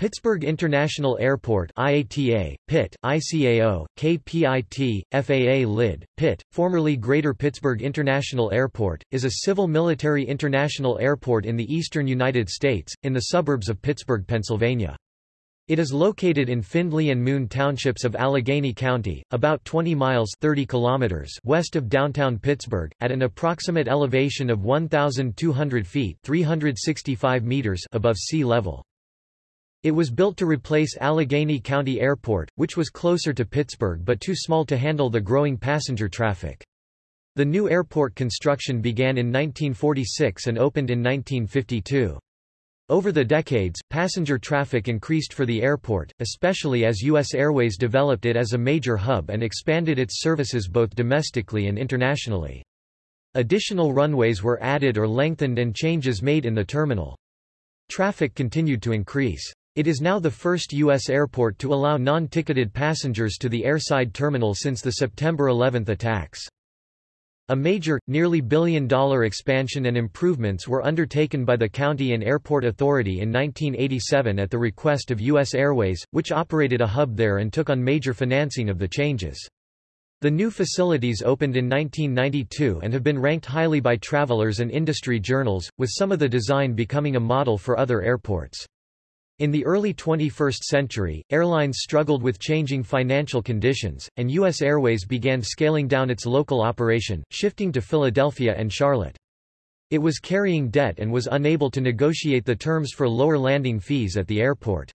Pittsburgh International Airport IATA, PIT, ICAO, KPIT, FAA LID, PIT, formerly Greater Pittsburgh International Airport, is a civil military international airport in the eastern United States, in the suburbs of Pittsburgh, Pennsylvania. It is located in Findlay and Moon townships of Allegheny County, about 20 miles 30 kilometers west of downtown Pittsburgh, at an approximate elevation of 1,200 feet 365 meters above sea level. It was built to replace Allegheny County Airport, which was closer to Pittsburgh but too small to handle the growing passenger traffic. The new airport construction began in 1946 and opened in 1952. Over the decades, passenger traffic increased for the airport, especially as U.S. Airways developed it as a major hub and expanded its services both domestically and internationally. Additional runways were added or lengthened and changes made in the terminal. Traffic continued to increase. It is now the first U.S. airport to allow non-ticketed passengers to the airside terminal since the September 11 attacks. A major, nearly billion-dollar expansion and improvements were undertaken by the County and Airport Authority in 1987 at the request of U.S. Airways, which operated a hub there and took on major financing of the changes. The new facilities opened in 1992 and have been ranked highly by travelers and industry journals, with some of the design becoming a model for other airports. In the early 21st century, airlines struggled with changing financial conditions, and U.S. Airways began scaling down its local operation, shifting to Philadelphia and Charlotte. It was carrying debt and was unable to negotiate the terms for lower landing fees at the airport.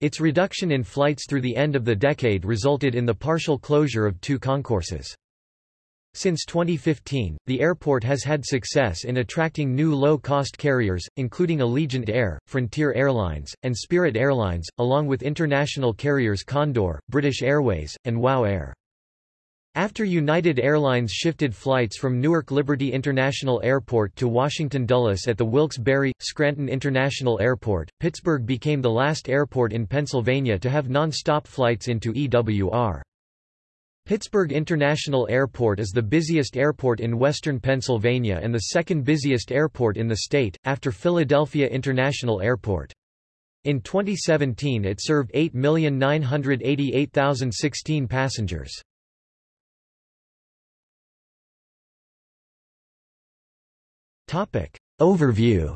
Its reduction in flights through the end of the decade resulted in the partial closure of two concourses. Since 2015, the airport has had success in attracting new low-cost carriers, including Allegiant Air, Frontier Airlines, and Spirit Airlines, along with international carriers Condor, British Airways, and WOW Air. After United Airlines shifted flights from Newark Liberty International Airport to Washington Dulles at the Wilkes-Barre, Scranton International Airport, Pittsburgh became the last airport in Pennsylvania to have non-stop flights into EWR. Pittsburgh International Airport is the busiest airport in western Pennsylvania and the second busiest airport in the state, after Philadelphia International Airport. In 2017 it served 8,988,016 passengers. Overview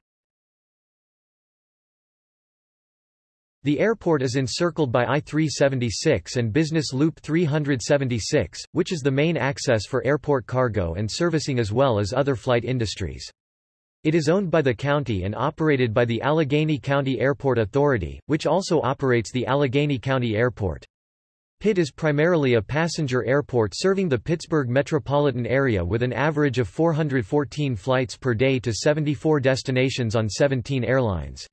The airport is encircled by I-376 and Business Loop 376, which is the main access for airport cargo and servicing as well as other flight industries. It is owned by the county and operated by the Allegheny County Airport Authority, which also operates the Allegheny County Airport. Pitt is primarily a passenger airport serving the Pittsburgh metropolitan area with an average of 414 flights per day to 74 destinations on 17 airlines.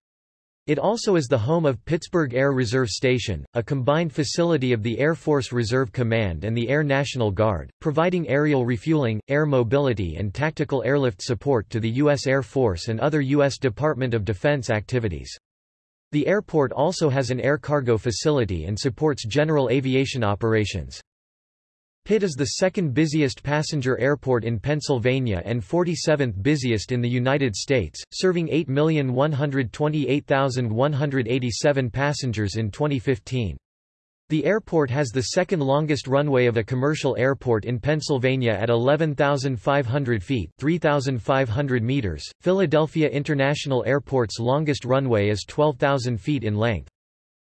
It also is the home of Pittsburgh Air Reserve Station, a combined facility of the Air Force Reserve Command and the Air National Guard, providing aerial refueling, air mobility and tactical airlift support to the U.S. Air Force and other U.S. Department of Defense activities. The airport also has an air cargo facility and supports general aviation operations. Pitt is the second busiest passenger airport in Pennsylvania and 47th busiest in the United States, serving 8,128,187 passengers in 2015. The airport has the second longest runway of a commercial airport in Pennsylvania at 11,500 feet 3,500 meters. Philadelphia International Airport's longest runway is 12,000 feet in length.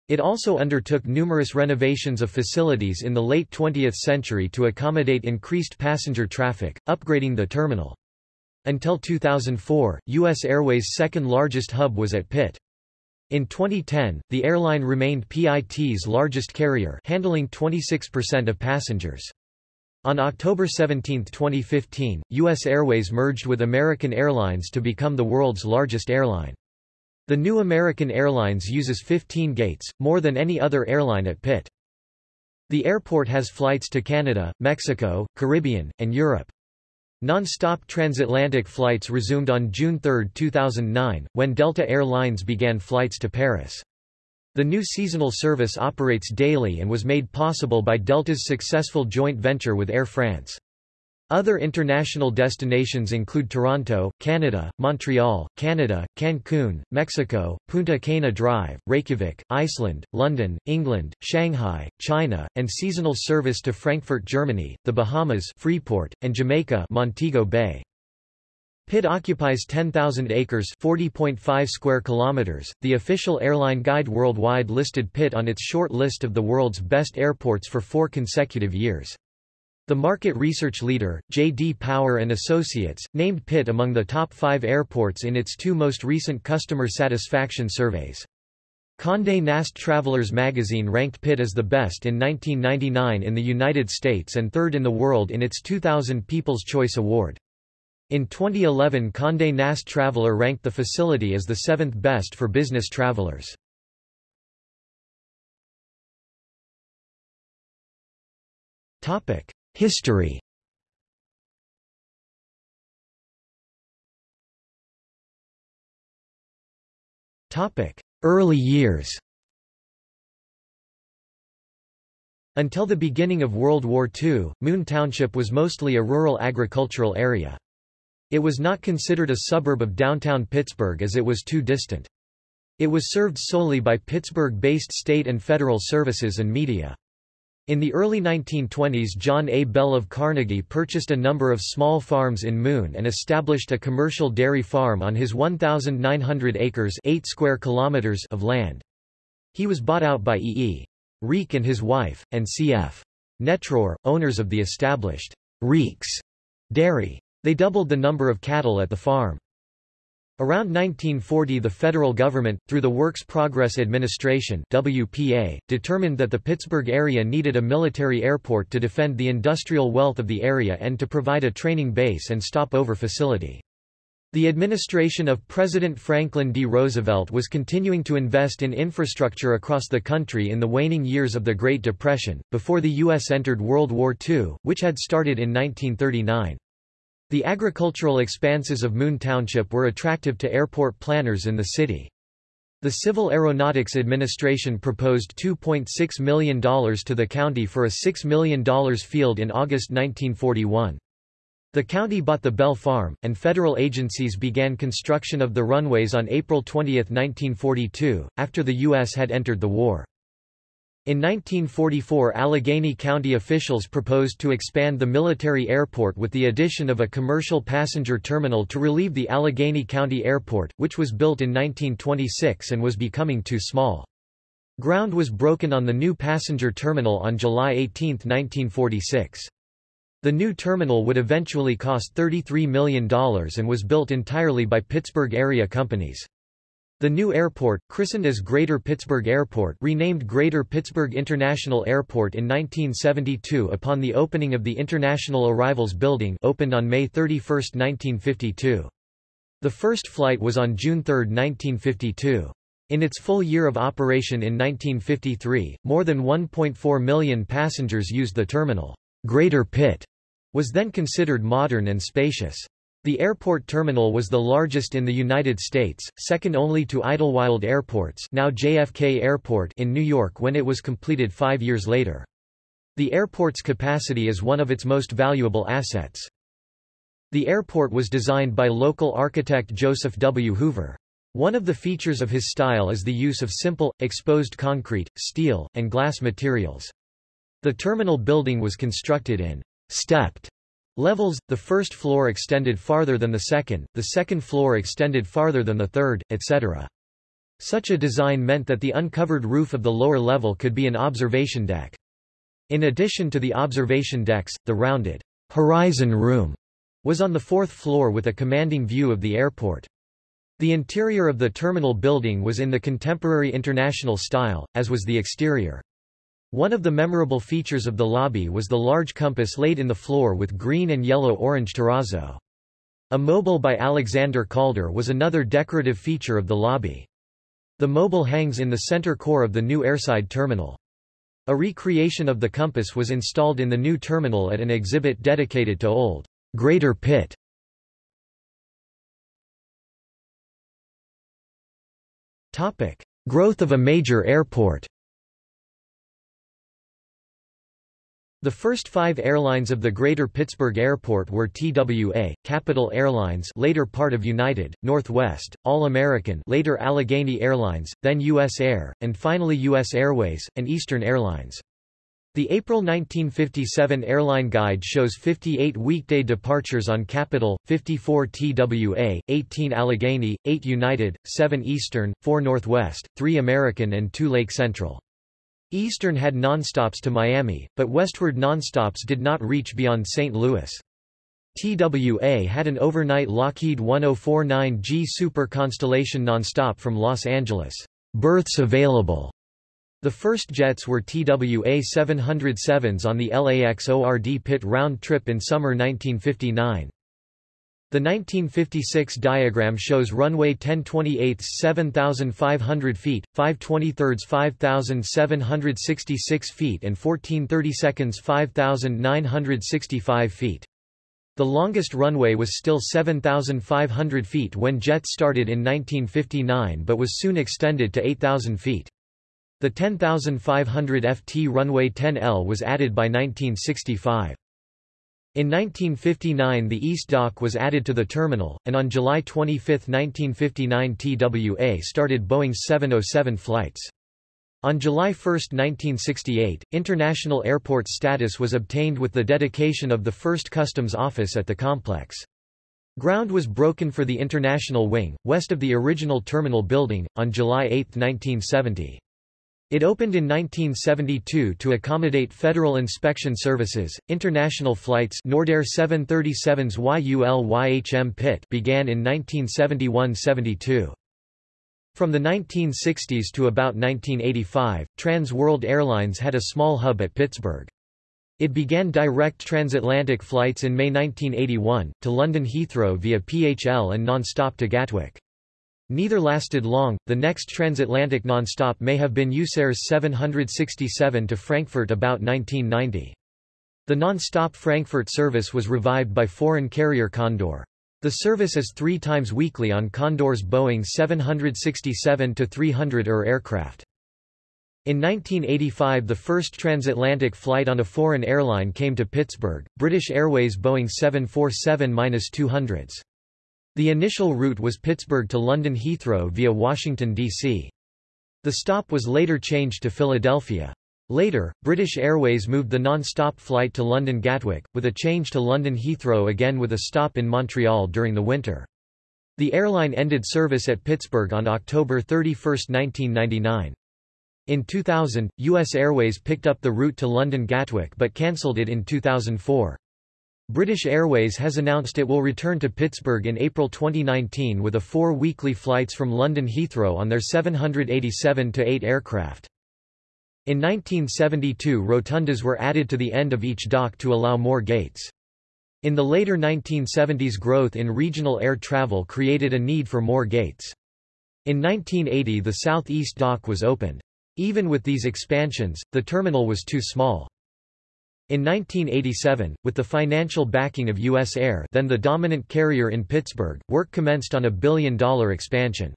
It also undertook numerous renovations of facilities in the late 20th century to accommodate increased passenger traffic, upgrading the terminal. Until 2004, U.S. Airways' second largest hub was at Pitt. In 2010, the airline remained PIT's largest carrier handling 26% of passengers. On October 17, 2015, U.S. Airways merged with American Airlines to become the world's largest airline. The new American Airlines uses 15 gates, more than any other airline at Pitt. The airport has flights to Canada, Mexico, Caribbean, and Europe. Non-stop transatlantic flights resumed on June 3, 2009, when Delta Air Lines began flights to Paris. The new seasonal service operates daily and was made possible by Delta's successful joint venture with Air France. Other international destinations include Toronto, Canada, Montreal, Canada, Cancun, Mexico, Punta Cana Drive, Reykjavik, Iceland, London, England, Shanghai, China, and seasonal service to Frankfurt, Germany, the Bahamas Freeport, and Jamaica Montego Bay. Pitt occupies 10,000 acres 40.5 square kilometers. The official airline guide worldwide listed Pitt on its short list of the world's best airports for four consecutive years. The market research leader, J.D. Power and Associates, named Pitt among the top five airports in its two most recent customer satisfaction surveys. Condé Nast Travelers magazine ranked Pitt as the best in 1999 in the United States and third in the world in its 2000 People's Choice Award. In 2011 Condé Nast Traveler ranked the facility as the seventh best for business travelers. Topic. History Early years Until the beginning of World War II, Moon Township was mostly a rural agricultural area. It was not considered a suburb of downtown Pittsburgh as it was too distant. It was served solely by Pittsburgh-based state and federal services and media. In the early 1920s John A. Bell of Carnegie purchased a number of small farms in Moon and established a commercial dairy farm on his 1,900 acres 8 square kilometers of land. He was bought out by E. E. Reek and his wife, and C.F. Netrour, owners of the established Reeks dairy. They doubled the number of cattle at the farm. Around 1940 the federal government, through the Works Progress Administration WPA, determined that the Pittsburgh area needed a military airport to defend the industrial wealth of the area and to provide a training base and stopover facility. The administration of President Franklin D. Roosevelt was continuing to invest in infrastructure across the country in the waning years of the Great Depression, before the U.S. entered World War II, which had started in 1939. The agricultural expanses of Moon Township were attractive to airport planners in the city. The Civil Aeronautics Administration proposed $2.6 million to the county for a $6 million field in August 1941. The county bought the Bell Farm, and federal agencies began construction of the runways on April 20, 1942, after the U.S. had entered the war. In 1944 Allegheny County officials proposed to expand the military airport with the addition of a commercial passenger terminal to relieve the Allegheny County Airport, which was built in 1926 and was becoming too small. Ground was broken on the new passenger terminal on July 18, 1946. The new terminal would eventually cost $33 million and was built entirely by Pittsburgh area companies. The new airport, christened as Greater Pittsburgh Airport renamed Greater Pittsburgh International Airport in 1972 upon the opening of the International Arrivals Building opened on May 31, 1952. The first flight was on June 3, 1952. In its full year of operation in 1953, more than 1.4 million passengers used the terminal. Greater Pitt was then considered modern and spacious. The airport terminal was the largest in the United States, second only to Idlewild Airports now JFK Airport in New York when it was completed five years later. The airport's capacity is one of its most valuable assets. The airport was designed by local architect Joseph W. Hoover. One of the features of his style is the use of simple, exposed concrete, steel, and glass materials. The terminal building was constructed in stepped Levels, the first floor extended farther than the second, the second floor extended farther than the third, etc. Such a design meant that the uncovered roof of the lower level could be an observation deck. In addition to the observation decks, the rounded horizon room was on the fourth floor with a commanding view of the airport. The interior of the terminal building was in the contemporary international style, as was the exterior. One of the memorable features of the lobby was the large compass laid in the floor with green and yellow-orange terrazzo. A mobile by Alexander Calder was another decorative feature of the lobby. The mobile hangs in the center core of the new airside terminal. A recreation of the compass was installed in the new terminal at an exhibit dedicated to Old Greater Pitt. Growth of a major airport The first five airlines of the Greater Pittsburgh Airport were TWA, Capital Airlines later part of United, Northwest, All-American later Allegheny Airlines, then U.S. Air, and finally U.S. Airways, and Eastern Airlines. The April 1957 airline guide shows 58 weekday departures on Capital, 54 TWA, 18 Allegheny, 8 United, 7 Eastern, 4 Northwest, 3 American and 2 Lake Central. Eastern had nonstops to Miami, but westward nonstops did not reach beyond St. Louis. TWA had an overnight Lockheed 1049G Super Constellation nonstop from Los Angeles. Berths available. The first jets were TWA 707s on the LAX ORD pit round trip in summer 1959. The 1956 diagram shows runway 10 28 7,500 feet, 5 23 5,766 feet and 14 30 5,965 feet. The longest runway was still 7,500 feet when jets started in 1959 but was soon extended to 8,000 feet. The 10,500 FT runway 10L was added by 1965. In 1959 the East Dock was added to the terminal, and on July 25, 1959 TWA started Boeing 707 flights. On July 1, 1968, international airport status was obtained with the dedication of the first customs office at the complex. Ground was broken for the international wing, west of the original terminal building, on July 8, 1970. It opened in 1972 to accommodate federal inspection services. International flights Nordair 737s YUL-YHM Pitt began in 1971-72. From the 1960s to about 1985, Trans World Airlines had a small hub at Pittsburgh. It began direct transatlantic flights in May 1981, to London Heathrow via PHL and non-stop to Gatwick. Neither lasted long. The next transatlantic nonstop may have been USAir's 767 to Frankfurt about 1990. The non-stop Frankfurt service was revived by foreign carrier Condor. The service is three times weekly on Condor's Boeing 767-300 ER aircraft. In 1985 the first transatlantic flight on a foreign airline came to Pittsburgh, British Airways Boeing 747-200s. The initial route was Pittsburgh to London Heathrow via Washington, D.C. The stop was later changed to Philadelphia. Later, British Airways moved the non-stop flight to London Gatwick, with a change to London Heathrow again with a stop in Montreal during the winter. The airline ended service at Pittsburgh on October 31, 1999. In 2000, U.S. Airways picked up the route to London Gatwick but cancelled it in 2004. British Airways has announced it will return to Pittsburgh in April 2019 with a four weekly flights from London Heathrow on their 787-8 aircraft. In 1972 rotundas were added to the end of each dock to allow more gates. In the later 1970s growth in regional air travel created a need for more gates. In 1980 the southeast dock was opened. Even with these expansions, the terminal was too small. In 1987, with the financial backing of U.S. Air then the dominant carrier in Pittsburgh, work commenced on a billion-dollar expansion.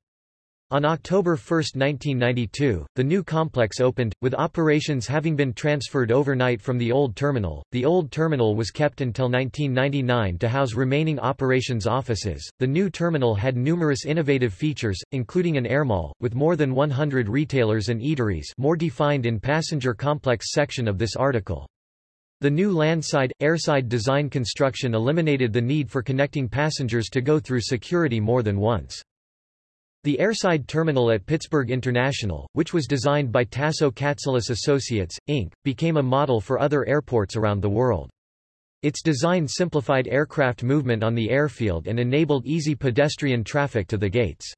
On October 1, 1992, the new complex opened, with operations having been transferred overnight from the old terminal. The old terminal was kept until 1999 to house remaining operations offices. The new terminal had numerous innovative features, including an air mall, with more than 100 retailers and eateries, more defined in passenger complex section of this article. The new landside, airside design construction eliminated the need for connecting passengers to go through security more than once. The airside terminal at Pittsburgh International, which was designed by Tasso Katselas Associates, Inc., became a model for other airports around the world. Its design simplified aircraft movement on the airfield and enabled easy pedestrian traffic to the gates.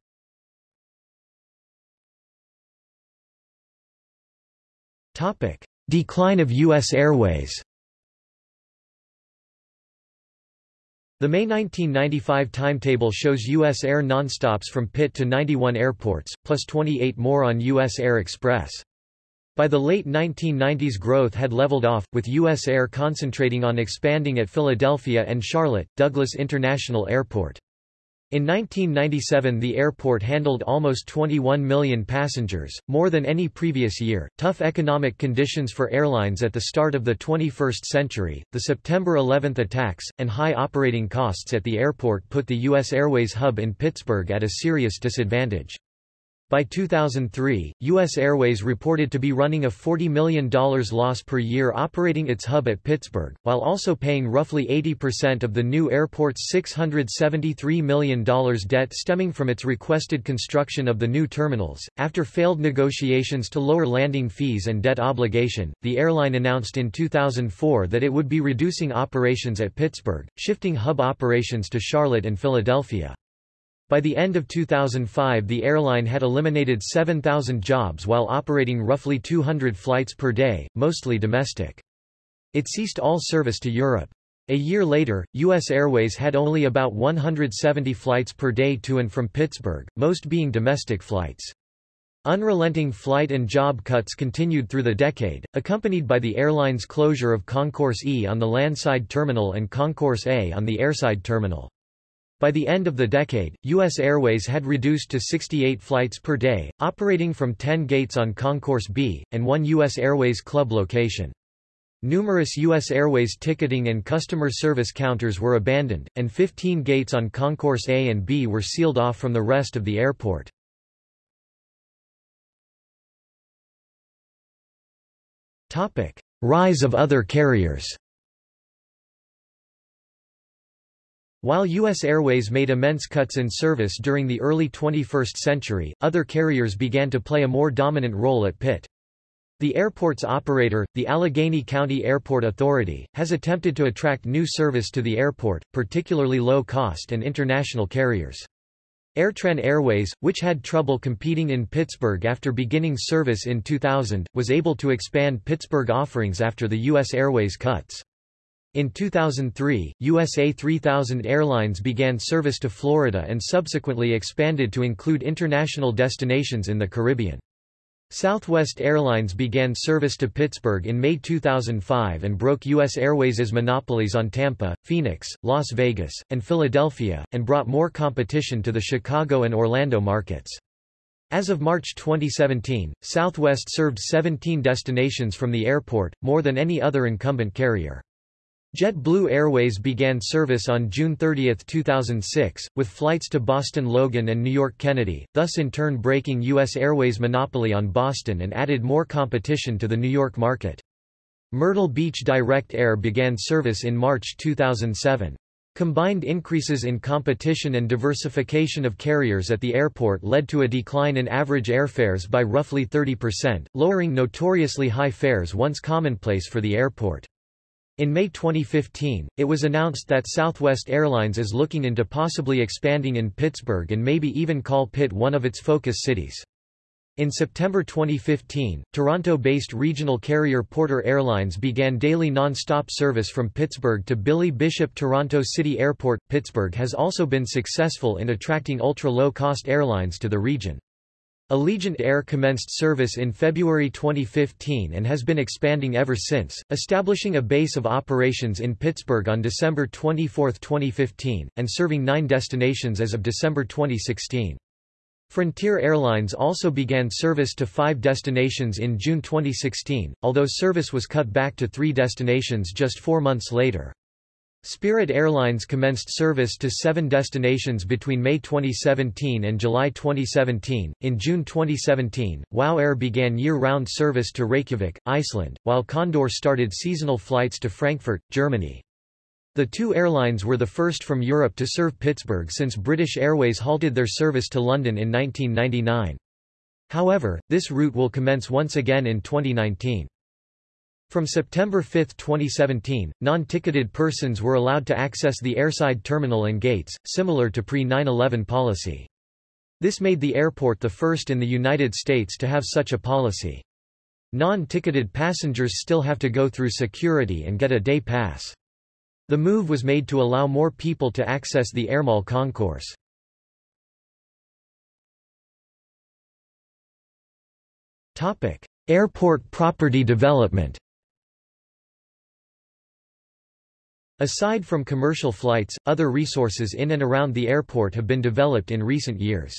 Decline of U.S. Airways The May 1995 timetable shows U.S. Air nonstops from Pitt to 91 airports, plus 28 more on U.S. Air Express. By the late 1990s growth had leveled off, with U.S. Air concentrating on expanding at Philadelphia and Charlotte, Douglas International Airport. In 1997 the airport handled almost 21 million passengers, more than any previous year. Tough economic conditions for airlines at the start of the 21st century, the September 11 attacks, and high operating costs at the airport put the U.S. Airways hub in Pittsburgh at a serious disadvantage. By 2003, U.S. Airways reported to be running a $40 million loss per year operating its hub at Pittsburgh, while also paying roughly 80% of the new airport's $673 million debt stemming from its requested construction of the new terminals. After failed negotiations to lower landing fees and debt obligation, the airline announced in 2004 that it would be reducing operations at Pittsburgh, shifting hub operations to Charlotte and Philadelphia. By the end of 2005 the airline had eliminated 7,000 jobs while operating roughly 200 flights per day, mostly domestic. It ceased all service to Europe. A year later, U.S. Airways had only about 170 flights per day to and from Pittsburgh, most being domestic flights. Unrelenting flight and job cuts continued through the decade, accompanied by the airline's closure of Concourse E on the landside terminal and Concourse A on the airside terminal. By the end of the decade, U.S. Airways had reduced to 68 flights per day, operating from 10 gates on Concourse B, and one U.S. Airways Club location. Numerous U.S. Airways ticketing and customer service counters were abandoned, and 15 gates on Concourse A and B were sealed off from the rest of the airport. Rise of other carriers While U.S. Airways made immense cuts in service during the early 21st century, other carriers began to play a more dominant role at Pitt. The airport's operator, the Allegheny County Airport Authority, has attempted to attract new service to the airport, particularly low-cost and international carriers. Airtran Airways, which had trouble competing in Pittsburgh after beginning service in 2000, was able to expand Pittsburgh offerings after the U.S. Airways cuts. In 2003, USA 3000 Airlines began service to Florida and subsequently expanded to include international destinations in the Caribbean. Southwest Airlines began service to Pittsburgh in May 2005 and broke U.S. Airways' monopolies on Tampa, Phoenix, Las Vegas, and Philadelphia, and brought more competition to the Chicago and Orlando markets. As of March 2017, Southwest served 17 destinations from the airport, more than any other incumbent carrier. JetBlue Airways began service on June 30, 2006, with flights to Boston Logan and New York Kennedy, thus in turn breaking U.S. Airways' monopoly on Boston and added more competition to the New York market. Myrtle Beach Direct Air began service in March 2007. Combined increases in competition and diversification of carriers at the airport led to a decline in average airfares by roughly 30%, lowering notoriously high fares once commonplace for the airport. In May 2015, it was announced that Southwest Airlines is looking into possibly expanding in Pittsburgh and maybe even call Pitt one of its focus cities. In September 2015, Toronto-based regional carrier Porter Airlines began daily non-stop service from Pittsburgh to Billy Bishop Toronto City Airport. Pittsburgh has also been successful in attracting ultra-low-cost airlines to the region. Allegiant Air commenced service in February 2015 and has been expanding ever since, establishing a base of operations in Pittsburgh on December 24, 2015, and serving nine destinations as of December 2016. Frontier Airlines also began service to five destinations in June 2016, although service was cut back to three destinations just four months later. Spirit Airlines commenced service to seven destinations between May 2017 and July 2017. In June 2017, WOW Air began year-round service to Reykjavik, Iceland, while Condor started seasonal flights to Frankfurt, Germany. The two airlines were the first from Europe to serve Pittsburgh since British Airways halted their service to London in 1999. However, this route will commence once again in 2019. From September 5, 2017, non-ticketed persons were allowed to access the airside terminal and gates, similar to pre-9-11 policy. This made the airport the first in the United States to have such a policy. Non-ticketed passengers still have to go through security and get a day pass. The move was made to allow more people to access the Airmall concourse. Airport property development Aside from commercial flights, other resources in and around the airport have been developed in recent years.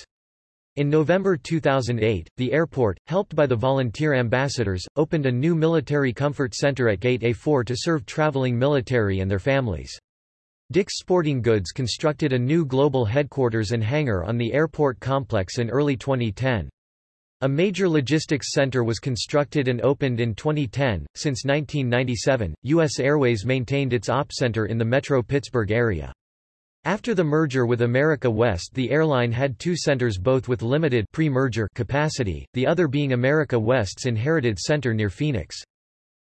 In November 2008, the airport, helped by the volunteer ambassadors, opened a new military comfort center at Gate A4 to serve traveling military and their families. Dick's Sporting Goods constructed a new global headquarters and hangar on the airport complex in early 2010. A major logistics center was constructed and opened in 2010. Since 1997, U.S. Airways maintained its op center in the Metro Pittsburgh area. After the merger with America West the airline had two centers both with limited pre-merger capacity, the other being America West's inherited center near Phoenix.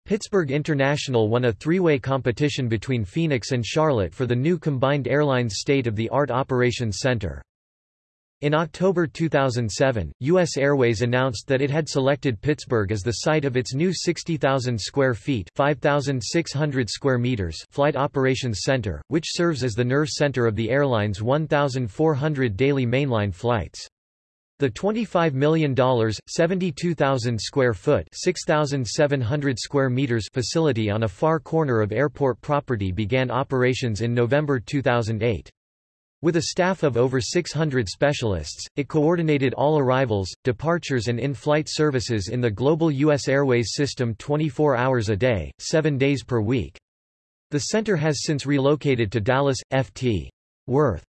Pittsburgh International won a three-way competition between Phoenix and Charlotte for the new combined airlines state-of-the-art operations center. In October 2007, U.S. Airways announced that it had selected Pittsburgh as the site of its new 60,000 square feet 5,600 square meters flight operations center, which serves as the nerve center of the airline's 1,400 daily mainline flights. The $25 million, 72,000 square foot 6,700 square meters facility on a far corner of airport property began operations in November 2008. With a staff of over 600 specialists, it coordinated all arrivals, departures and in-flight services in the global U.S. Airways system 24 hours a day, 7 days per week. The center has since relocated to Dallas, Ft. Worth.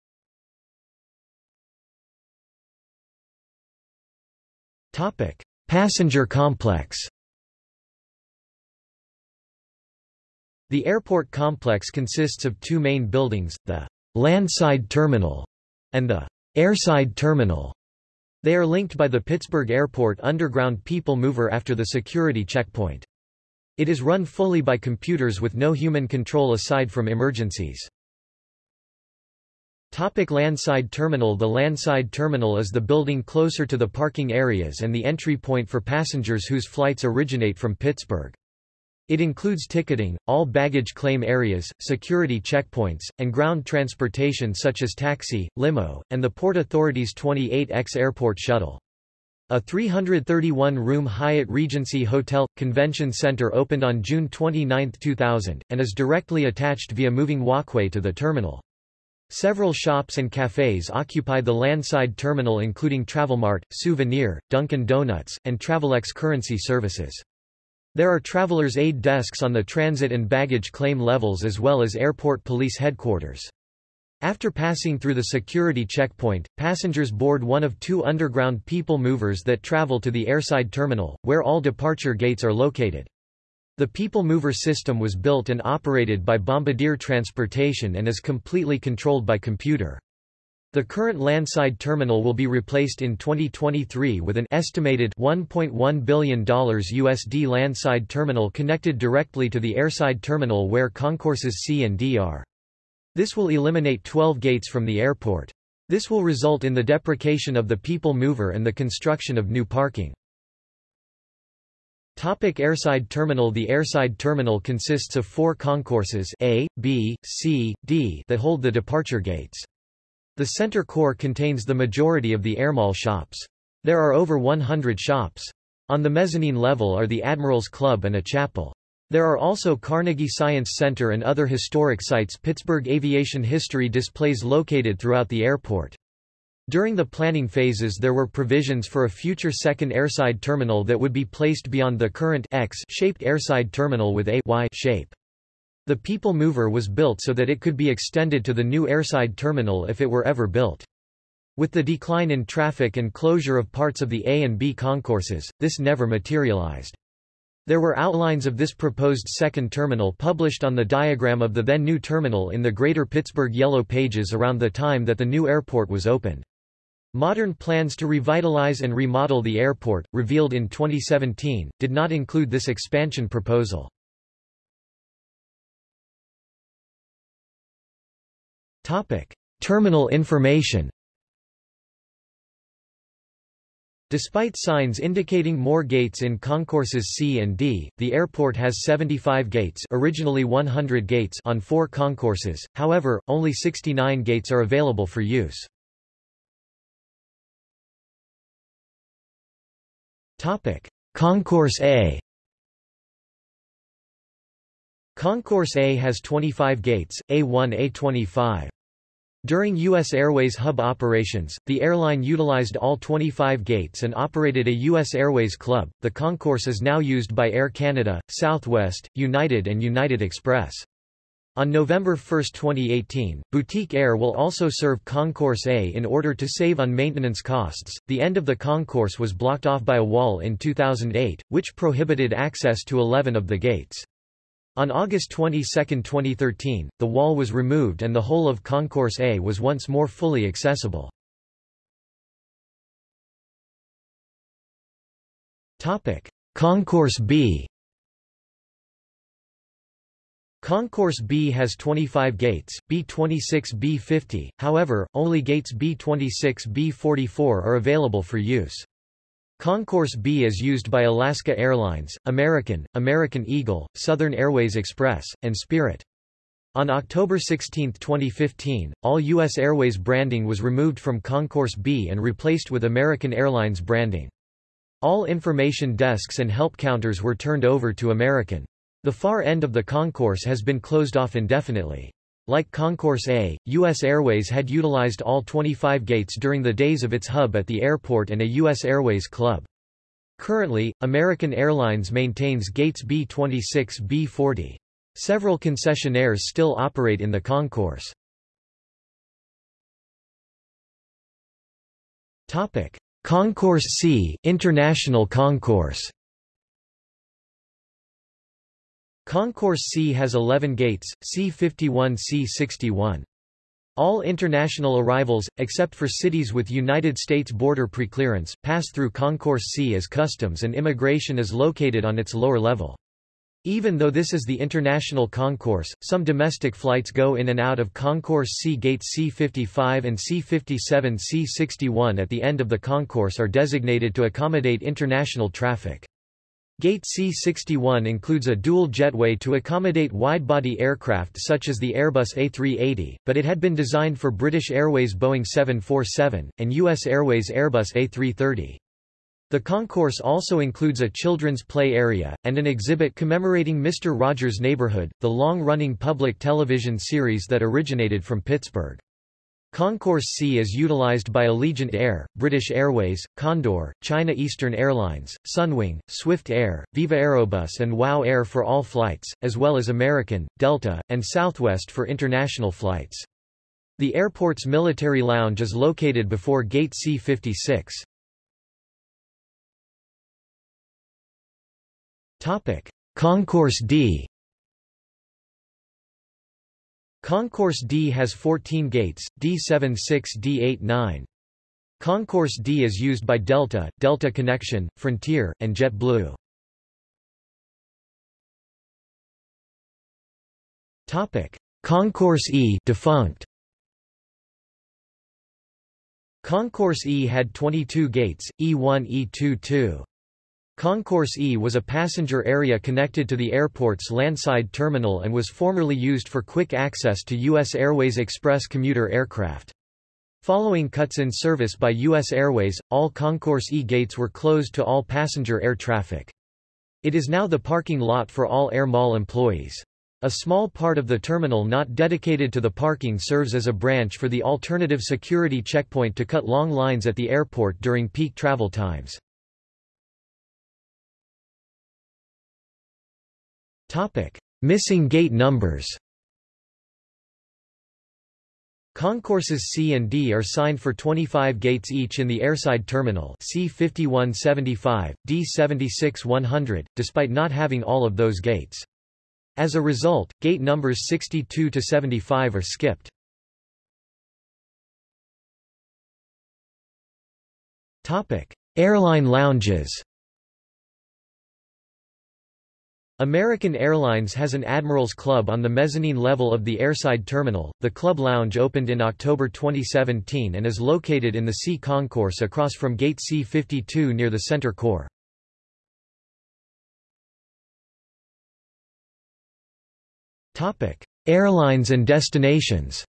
Topic. Passenger complex The airport complex consists of two main buildings, the landside terminal, and the airside terminal. They are linked by the Pittsburgh Airport underground people mover after the security checkpoint. It is run fully by computers with no human control aside from emergencies. Topic landside terminal The landside terminal is the building closer to the parking areas and the entry point for passengers whose flights originate from Pittsburgh. It includes ticketing, all baggage claim areas, security checkpoints, and ground transportation such as taxi, limo, and the Port Authority's 28X airport shuttle. A 331-room Hyatt Regency Hotel – Convention Center opened on June 29, 2000, and is directly attached via moving walkway to the terminal. Several shops and cafes occupy the landside terminal including Travelmart, Souvenir, Dunkin' Donuts, and Travelex currency services. There are travelers' aid desks on the transit and baggage claim levels as well as airport police headquarters. After passing through the security checkpoint, passengers board one of two underground people movers that travel to the airside terminal, where all departure gates are located. The people mover system was built and operated by Bombardier Transportation and is completely controlled by computer. The current landside terminal will be replaced in 2023 with an estimated $1.1 billion USD landside terminal connected directly to the airside terminal where concourses C and D are. This will eliminate 12 gates from the airport. This will result in the deprecation of the people mover and the construction of new parking. Topic airside terminal The airside terminal consists of four concourses A, B, C, D that hold the departure gates. The center core contains the majority of the airmall shops. There are over 100 shops. On the mezzanine level are the Admirals Club and a chapel. There are also Carnegie Science Center and other historic sites Pittsburgh aviation history displays located throughout the airport. During the planning phases there were provisions for a future second airside terminal that would be placed beyond the current X-shaped airside terminal with a Y shape. The People Mover was built so that it could be extended to the new airside terminal if it were ever built. With the decline in traffic and closure of parts of the A and B concourses, this never materialized. There were outlines of this proposed second terminal published on the diagram of the then new terminal in the Greater Pittsburgh Yellow Pages around the time that the new airport was opened. Modern plans to revitalize and remodel the airport, revealed in 2017, did not include this expansion proposal. Topic: Terminal information. Despite signs indicating more gates in concourses C and D, the airport has 75 gates, originally 100 gates on 4 concourses. However, only 69 gates are available for use. Concourse A Concourse A has 25 gates, A1 A25. During U.S. Airways hub operations, the airline utilized all 25 gates and operated a U.S. Airways club. The concourse is now used by Air Canada, Southwest, United, and United Express. On November 1, 2018, Boutique Air will also serve Concourse A in order to save on maintenance costs. The end of the concourse was blocked off by a wall in 2008, which prohibited access to 11 of the gates. On August 22, 2013, the wall was removed and the whole of Concourse A was once more fully accessible. Concourse B Concourse B has 25 gates, B26 B50, however, only gates B26 B44 are available for use. Concourse B is used by Alaska Airlines, American, American Eagle, Southern Airways Express, and Spirit. On October 16, 2015, all U.S. Airways branding was removed from Concourse B and replaced with American Airlines branding. All information desks and help counters were turned over to American. The far end of the concourse has been closed off indefinitely. Like Concourse A, U.S. Airways had utilized all 25 gates during the days of its hub at the airport and a U.S. Airways club. Currently, American Airlines maintains gates B-26 B-40. Several concessionaires still operate in the concourse. Topic: Concourse C International Concourse Concourse C has 11 gates, C51 C61. All international arrivals, except for cities with United States border preclearance, pass through Concourse C as customs and immigration is located on its lower level. Even though this is the international concourse, some domestic flights go in and out of Concourse C gates C55 and C57 C61 at the end of the concourse are designated to accommodate international traffic. Gate C61 includes a dual jetway to accommodate wide-body aircraft such as the Airbus A380, but it had been designed for British Airways Boeing 747, and U.S. Airways Airbus A330. The concourse also includes a children's play area, and an exhibit commemorating Mr. Rogers' Neighborhood, the long-running public television series that originated from Pittsburgh. Concourse C is utilized by Allegiant Air, British Airways, Condor, China Eastern Airlines, Sunwing, Swift Air, Viva Aerobus and WOW Air for all flights, as well as American, Delta, and Southwest for international flights. The airport's military lounge is located before Gate C-56. Concourse D Concourse D has 14 gates, D76 D89. Concourse D is used by Delta, Delta Connection, Frontier, and JetBlue. Topic: Concourse E defunct. Concourse E had 22 gates, E1 E2 2. Concourse E was a passenger area connected to the airport's landside terminal and was formerly used for quick access to U.S. Airways Express commuter aircraft. Following cuts in service by U.S. Airways, all Concourse E gates were closed to all passenger air traffic. It is now the parking lot for all Air Mall employees. A small part of the terminal not dedicated to the parking serves as a branch for the alternative security checkpoint to cut long lines at the airport during peak travel times. Topic: Missing gate numbers. Concourses C and D are signed for 25 gates each in the airside terminal C5175, D76-100, despite not having all of those gates. As a result, gate numbers 62 to 75 are skipped. Topic: Airline lounges. American Airlines has an Admirals Club on the mezzanine level of the airside terminal. The club lounge opened in October 2017 and is located in the C concourse across from Gate C52 near the center core. Topic: Airlines and destinations.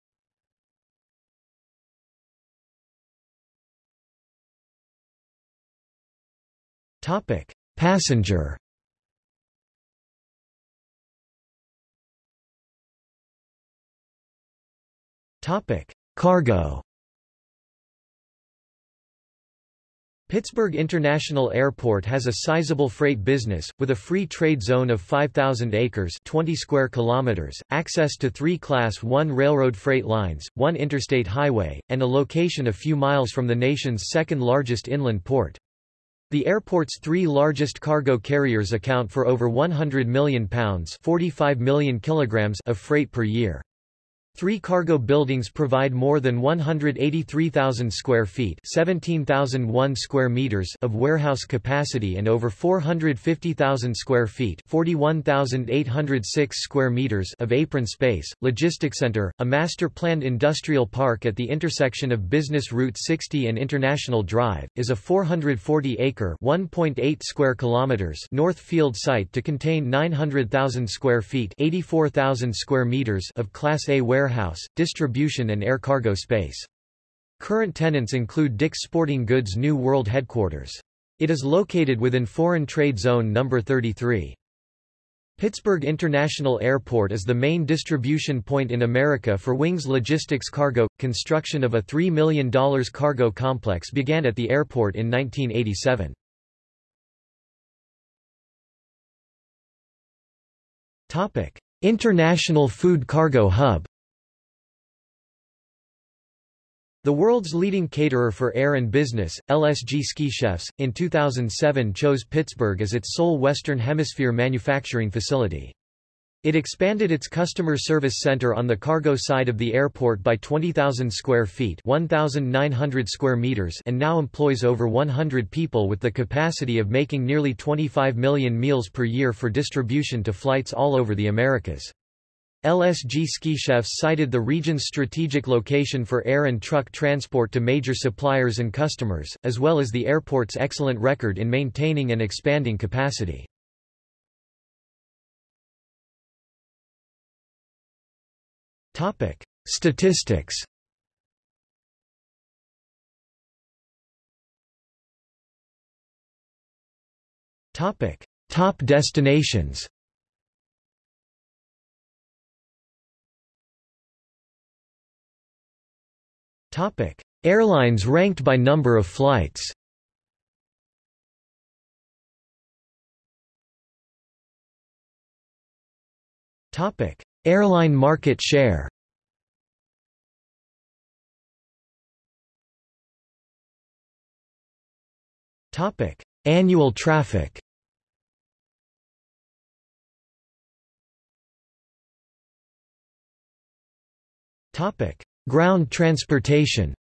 Topic: Passenger Cargo Pittsburgh International Airport has a sizable freight business, with a free trade zone of 5,000 acres 20 square kilometers, access to three Class 1 railroad freight lines, one interstate highway, and a location a few miles from the nation's second-largest inland port. The airport's three largest cargo carriers account for over 100 million pounds 45 million kilograms of freight per year. Three cargo buildings provide more than 183,000 square feet 17,001 square meters of warehouse capacity and over 450,000 square feet 41,806 square meters of apron space. Logistics Center, a master-planned industrial park at the intersection of Business Route 60 and International Drive, is a 440-acre (1.8 square kilometers) north field site to contain 900,000 square feet 84,000 square meters of Class A warehouse warehouse, distribution and air cargo space. Current tenants include Dick's Sporting Goods New World Headquarters. It is located within Foreign Trade Zone No. 33. Pittsburgh International Airport is the main distribution point in America for Wings Logistics Cargo. Construction of a $3 million cargo complex began at the airport in 1987. Topic: International Food Cargo Hub The world's leading caterer for air and business, LSG Sky Chefs, in 2007 chose Pittsburgh as its sole Western Hemisphere manufacturing facility. It expanded its customer service center on the cargo side of the airport by 20,000 square feet 1,900 square meters and now employs over 100 people with the capacity of making nearly 25 million meals per year for distribution to flights all over the Americas. LSG Sky Chefs cited the region's strategic location for air and truck transport to major suppliers and customers, as well as the airport's excellent record in maintaining and expanding capacity. Topic: Statistics Topic: Top destinations Airlines ranked by number of flights. Airline market share. Annual traffic. Topic: Ground transportation.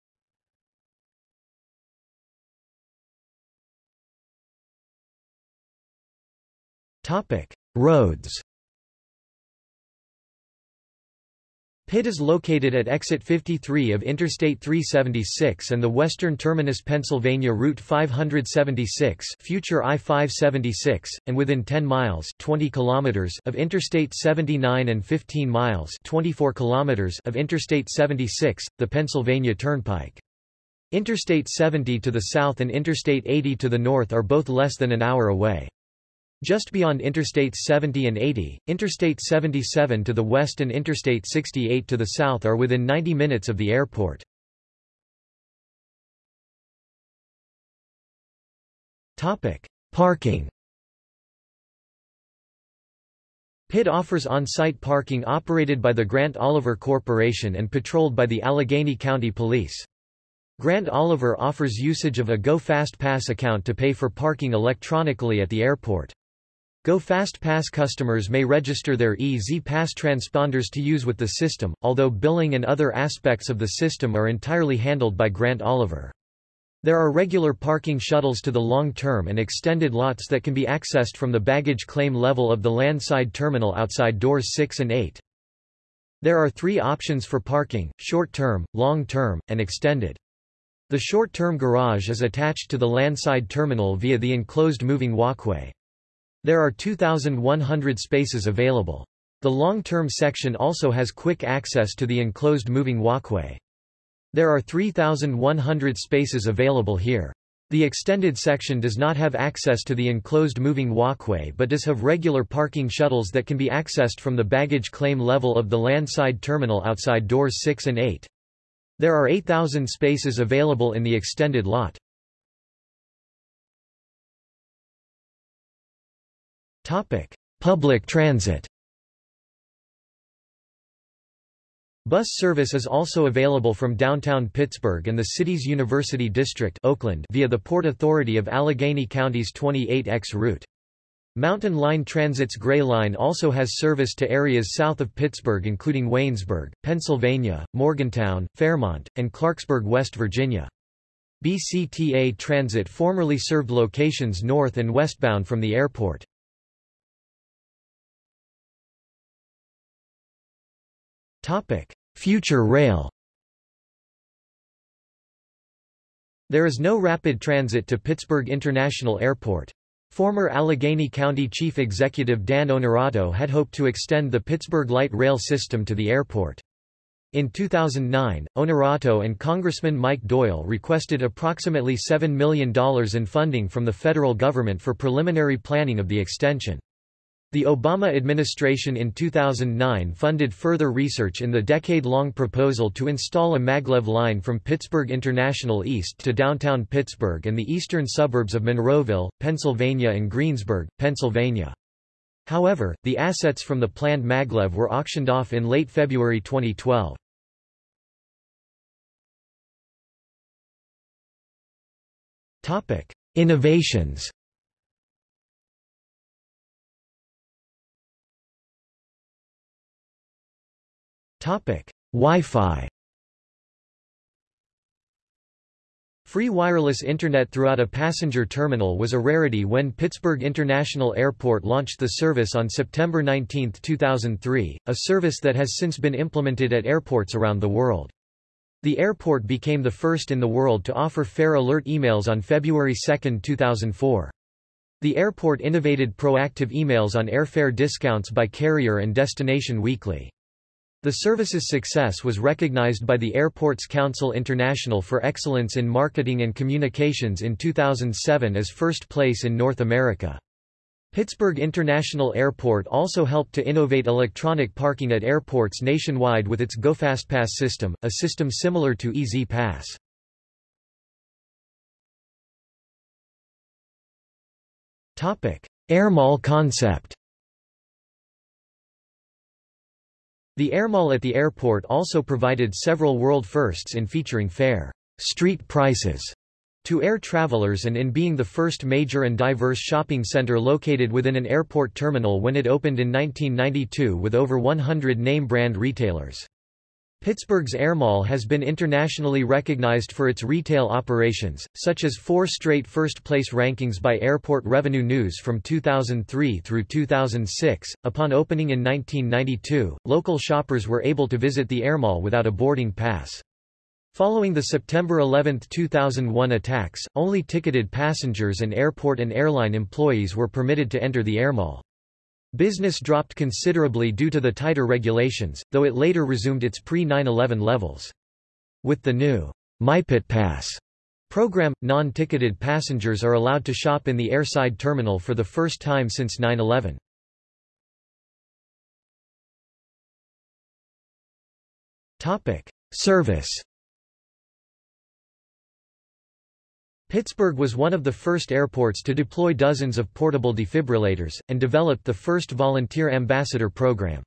Roads Pitt is located at exit 53 of Interstate 376 and the western terminus Pennsylvania Route 576 future I-576, and within 10 miles 20 kilometers of Interstate 79 and 15 miles 24 kilometers of Interstate 76, the Pennsylvania Turnpike. Interstate 70 to the south and Interstate 80 to the north are both less than an hour away. Just beyond Interstates 70 and 80, Interstate 77 to the west and Interstate 68 to the south are within 90 minutes of the airport. Topic: Parking Pitt offers on-site parking operated by the Grant Oliver Corporation and patrolled by the Allegheny County Police. Grant Oliver offers usage of a Go Fast Pass account to pay for parking electronically at the airport. Go Fast Pass customers may register their EZ Pass transponders to use with the system, although billing and other aspects of the system are entirely handled by Grant Oliver. There are regular parking shuttles to the long-term and extended lots that can be accessed from the baggage claim level of the landside terminal outside doors 6 and 8. There are three options for parking, short-term, long-term, and extended. The short-term garage is attached to the landside terminal via the enclosed moving walkway. There are 2,100 spaces available. The long-term section also has quick access to the enclosed moving walkway. There are 3,100 spaces available here. The extended section does not have access to the enclosed moving walkway but does have regular parking shuttles that can be accessed from the baggage claim level of the landside terminal outside doors 6 and 8. There are 8,000 spaces available in the extended lot. Public transit Bus service is also available from downtown Pittsburgh and the city's University District Oakland via the Port Authority of Allegheny County's 28X route. Mountain Line Transit's Gray Line also has service to areas south of Pittsburgh including Waynesburg, Pennsylvania, Morgantown, Fairmont, and Clarksburg, West Virginia. BCTA Transit formerly served locations north and westbound from the airport. Future rail There is no rapid transit to Pittsburgh International Airport. Former Allegheny County Chief Executive Dan Onorato had hoped to extend the Pittsburgh light rail system to the airport. In 2009, Onorato and Congressman Mike Doyle requested approximately $7 million in funding from the federal government for preliminary planning of the extension. The Obama administration in 2009 funded further research in the decade-long proposal to install a maglev line from Pittsburgh International East to downtown Pittsburgh and the eastern suburbs of Monroeville, Pennsylvania and Greensburg, Pennsylvania. However, the assets from the planned maglev were auctioned off in late February 2012. Innovations Wi-Fi Free wireless Internet throughout a passenger terminal was a rarity when Pittsburgh International Airport launched the service on September 19, 2003, a service that has since been implemented at airports around the world. The airport became the first in the world to offer fare alert emails on February 2, 2004. The airport innovated proactive emails on airfare discounts by carrier and destination weekly. The service's success was recognized by the Airports Council International for Excellence in Marketing and Communications in 2007 as first place in North America. Pittsburgh International Airport also helped to innovate electronic parking at airports nationwide with its GoFastPass system, a system similar to E-ZPass. Airmall concept The Airmall at the airport also provided several world firsts in featuring fair street prices to air travelers and in being the first major and diverse shopping center located within an airport terminal when it opened in 1992 with over 100 name-brand retailers. Pittsburgh's Airmall has been internationally recognized for its retail operations, such as four straight first-place rankings by Airport Revenue News from 2003 through 2006. Upon opening in 1992, local shoppers were able to visit the Airmall without a boarding pass. Following the September 11, 2001 attacks, only ticketed passengers and airport and airline employees were permitted to enter the Airmall. Business dropped considerably due to the tighter regulations, though it later resumed its pre-9-11 levels. With the new MyPitt Pass program, non-ticketed passengers are allowed to shop in the airside terminal for the first time since 9-11. Service Pittsburgh was one of the first airports to deploy dozens of portable defibrillators, and developed the first volunteer ambassador program.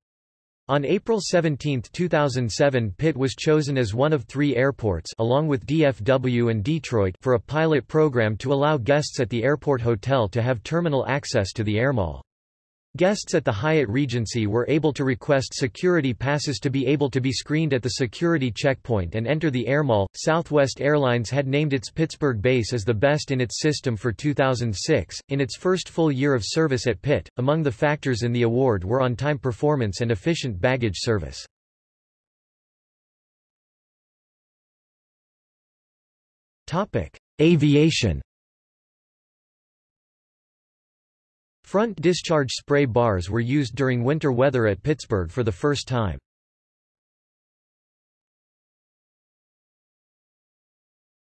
On April 17, 2007 Pitt was chosen as one of three airports along with DFW and Detroit for a pilot program to allow guests at the airport hotel to have terminal access to the airmall. Guests at the Hyatt Regency were able to request security passes to be able to be screened at the security checkpoint and enter the airmall. Southwest Airlines had named its Pittsburgh base as the best in its system for 2006. In its first full year of service at Pitt, among the factors in the award were on-time performance and efficient baggage service. Topic: Aviation Front discharge spray bars were used during winter weather at Pittsburgh for the first time.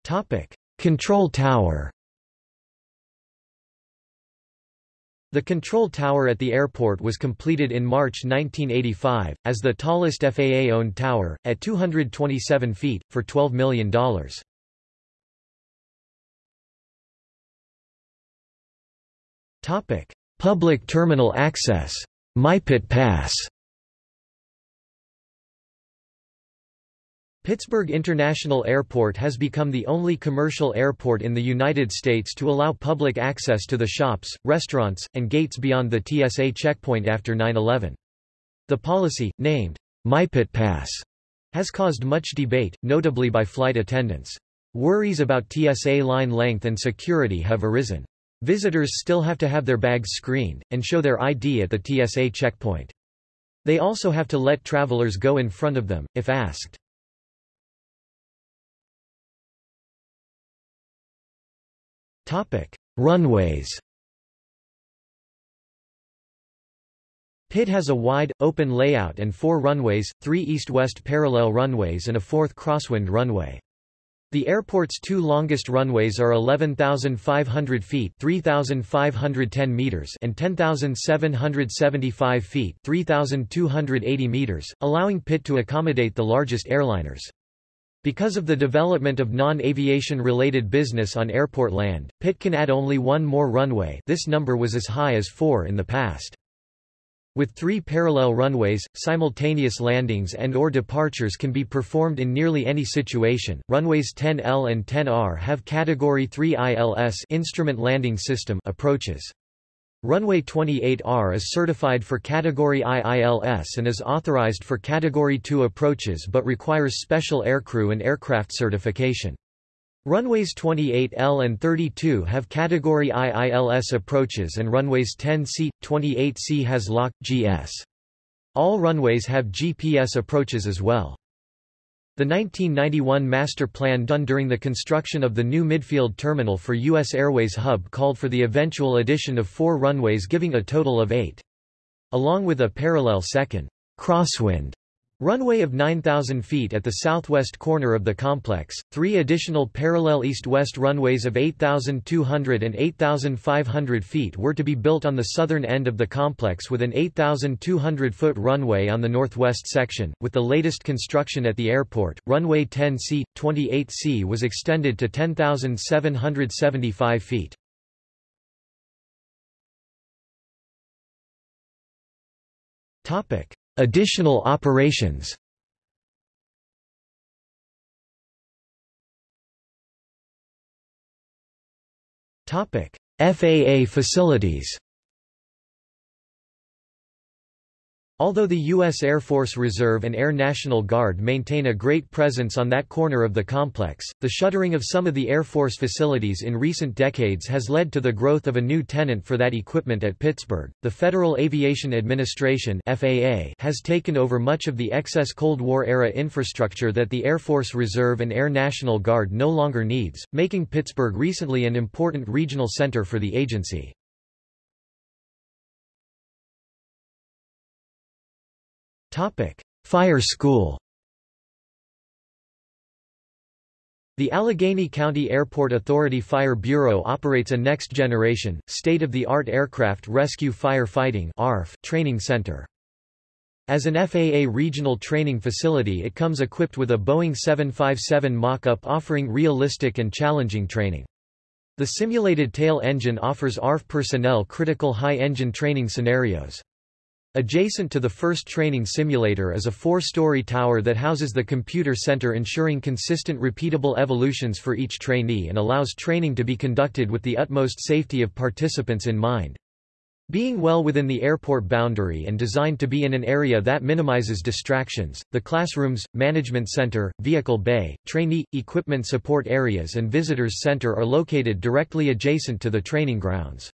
Topic: Control tower The control tower at the airport was completed in March 1985, as the tallest FAA-owned tower, at 227 feet, for $12 million. Public terminal access MyPitt Pass Pittsburgh International Airport has become the only commercial airport in the United States to allow public access to the shops, restaurants, and gates beyond the TSA checkpoint after 9-11. The policy, named MyPitt Pass, has caused much debate, notably by flight attendants. Worries about TSA line length and security have arisen. Visitors still have to have their bags screened, and show their ID at the TSA checkpoint. They also have to let travelers go in front of them, if asked. Runways. Pitt has a wide, open layout and four runways, three east-west parallel runways and a fourth crosswind runway. The airport's two longest runways are 11,500 feet 3,510 meters and 10,775 feet 3,280 meters, allowing Pitt to accommodate the largest airliners. Because of the development of non-aviation related business on airport land, Pitt can add only one more runway this number was as high as four in the past. With three parallel runways, simultaneous landings and or departures can be performed in nearly any situation. Runways 10L and 10R have Category 3 ILS instrument landing system approaches. Runway 28R is certified for Category IILS and is authorized for Category 2 approaches but requires special aircrew and aircraft certification. Runways 28L and 32 have Category IILS approaches and runways 10C, 28C has LOC, GS. All runways have GPS approaches as well. The 1991 master plan done during the construction of the new midfield terminal for U.S. Airways hub called for the eventual addition of four runways giving a total of eight. Along with a parallel second crosswind Runway of 9,000 feet at the southwest corner of the complex, three additional parallel east-west runways of 8,200 and 8,500 feet were to be built on the southern end of the complex with an 8,200-foot runway on the northwest section. With the latest construction at the airport, runway 10C, 28C was extended to 10,775 feet. Topic. Additional operations. FAA facilities Although the U.S. Air Force Reserve and Air National Guard maintain a great presence on that corner of the complex, the shuttering of some of the Air Force facilities in recent decades has led to the growth of a new tenant for that equipment at Pittsburgh. The Federal Aviation Administration (FAA) has taken over much of the excess Cold War-era infrastructure that the Air Force Reserve and Air National Guard no longer needs, making Pittsburgh recently an important regional center for the agency. Fire School The Allegheny County Airport Authority Fire Bureau operates a next-generation, state-of-the-art aircraft rescue firefighting ARF training center. As an FAA regional training facility it comes equipped with a Boeing 757 mock-up offering realistic and challenging training. The simulated tail engine offers ARF personnel critical high engine training scenarios. Adjacent to the first training simulator is a four-story tower that houses the computer center ensuring consistent repeatable evolutions for each trainee and allows training to be conducted with the utmost safety of participants in mind. Being well within the airport boundary and designed to be in an area that minimizes distractions, the classrooms, management center, vehicle bay, trainee, equipment support areas and visitors center are located directly adjacent to the training grounds.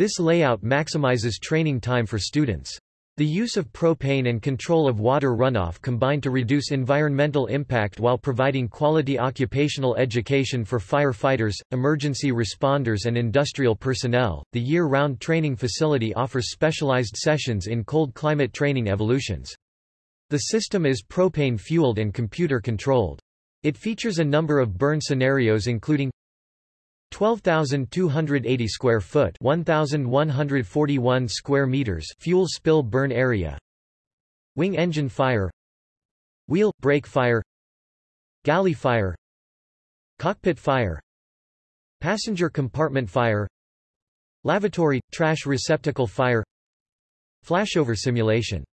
This layout maximizes training time for students. The use of propane and control of water runoff combine to reduce environmental impact while providing quality occupational education for firefighters, emergency responders, and industrial personnel. The year round training facility offers specialized sessions in cold climate training evolutions. The system is propane fueled and computer controlled. It features a number of burn scenarios including 12,280 square foot 1,141 square meters fuel spill burn area. Wing engine fire. Wheel, brake fire. Galley fire. Cockpit fire. Passenger compartment fire. Lavatory, trash receptacle fire. Flashover simulation.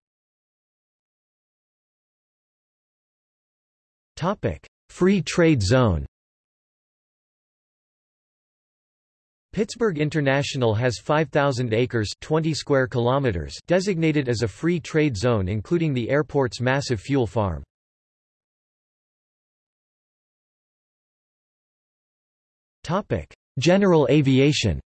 Topic. Free trade zone Pittsburgh International has 5,000 acres 20 square kilometers designated as a free trade zone including the airport's massive fuel farm. General aviation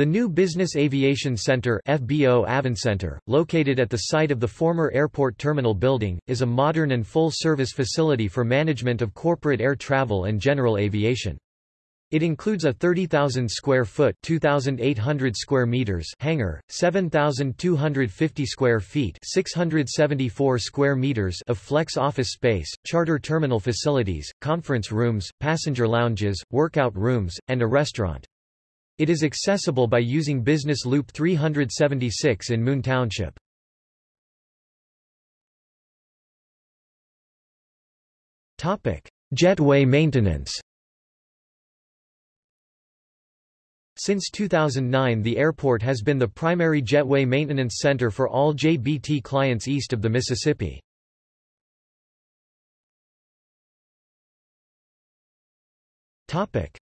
The new Business Aviation Center FBO Avincenter, located at the site of the former airport terminal building, is a modern and full-service facility for management of corporate air travel and general aviation. It includes a 30,000 square foot (2,800 square meters) hangar, 7,250 square feet (674 square meters) of flex office space, charter terminal facilities, conference rooms, passenger lounges, workout rooms, and a restaurant. It is accessible by using Business Loop 376 in Moon Township. Jetway maintenance Since 2009 the airport has been the primary jetway maintenance center for all JBT clients east of the Mississippi.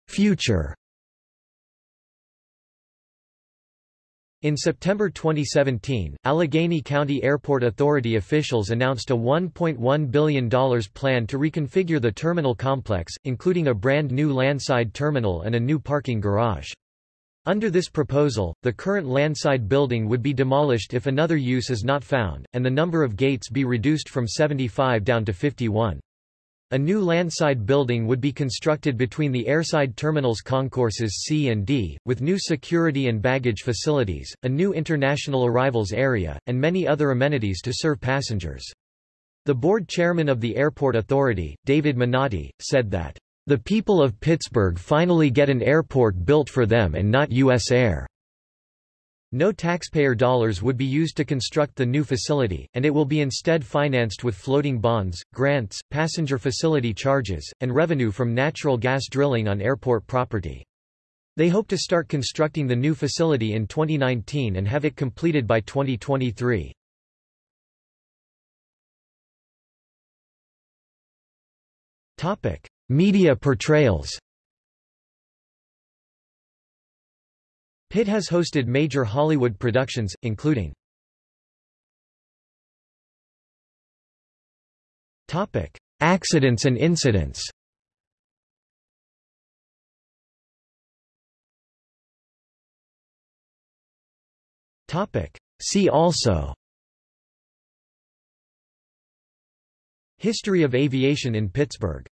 Future In September 2017, Allegheny County Airport Authority officials announced a $1.1 billion plan to reconfigure the terminal complex, including a brand new landside terminal and a new parking garage. Under this proposal, the current landside building would be demolished if another use is not found, and the number of gates be reduced from 75 down to 51. A new landside building would be constructed between the airside terminals concourses C and D, with new security and baggage facilities, a new international arrivals area, and many other amenities to serve passengers. The board chairman of the Airport Authority, David Minnotte, said that, "...the people of Pittsburgh finally get an airport built for them and not U.S. Air." No taxpayer dollars would be used to construct the new facility, and it will be instead financed with floating bonds, grants, passenger facility charges, and revenue from natural gas drilling on airport property. They hope to start constructing the new facility in 2019 and have it completed by 2023. Media portrayals Pitt has hosted major Hollywood productions, including Accidents and incidents. See also. History of aviation in Pittsburgh